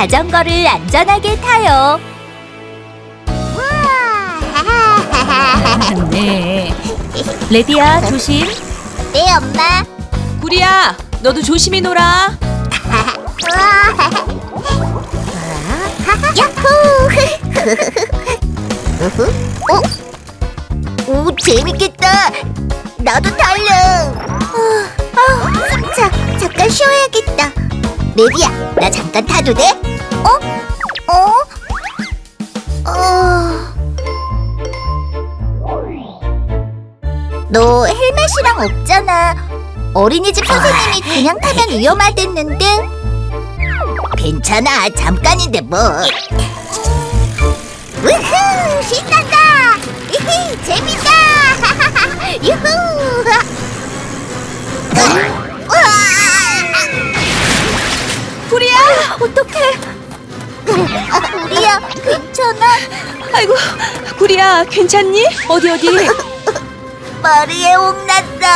자전거를 안전하게 타요. 네. 레디야, 조심. 네, 엄마. 구리야, 너도 조심히 놀아. 야호! 어? 오, 재밌겠다. 나도 탈래. 레디야, 나 잠깐 타도 돼? 어? 어? 어... 너 헬멧이랑 없잖아. 어린이집 선생님이 그냥 타면 위험하댔는데. 괜찮아, 잠깐인데 뭐. 어떡해. 우리야, 괜찮아? 아이고, 구리야, 괜찮니? 어디 어디? 머리에 홍났다.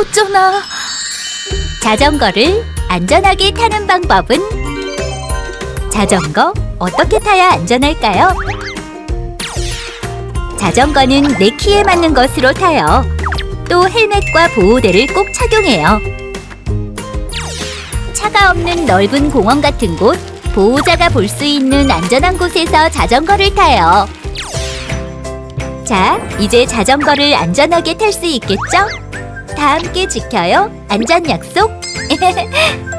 어쩌나. 자전거를 안전하게 타는 방법은 자전거 어떻게 타야 안전할까요? 자전거는 내 키에 맞는 것으로 타요. 또 헬멧과 보호대를 꼭 착용해요. 차가 없는 넓은 공원 같은 곳, 보호자가 볼 수 있는 안전한 곳에서 자전거를 타요. 자, 이제 자전거를 안전하게 탈 수 있겠죠? 다 함께 지켜요. 안전 약속.